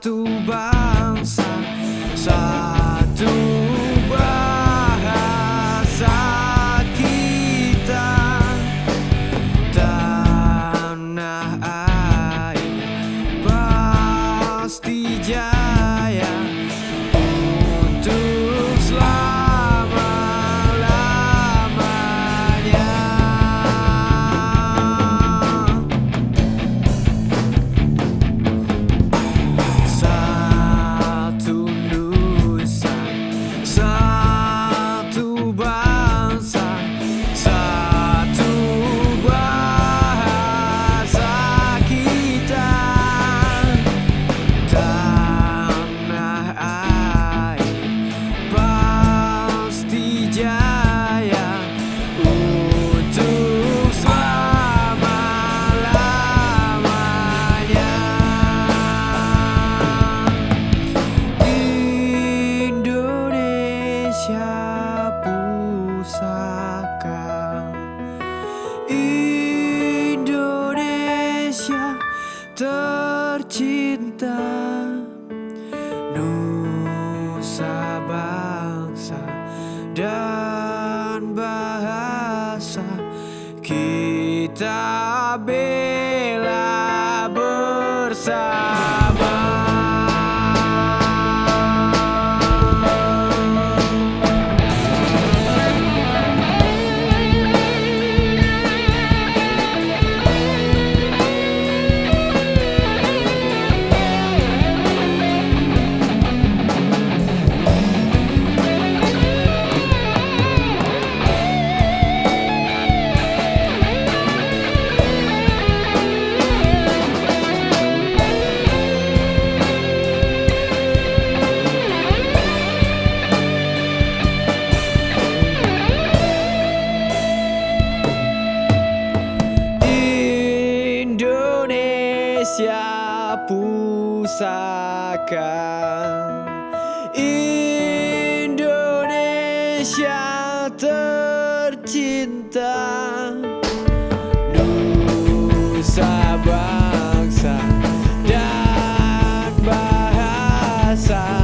tout. cinta Nusa bangsa dan bangsa. Indonesia pusaka Indonesia tercinta. Nusa bangsa dan bahasa.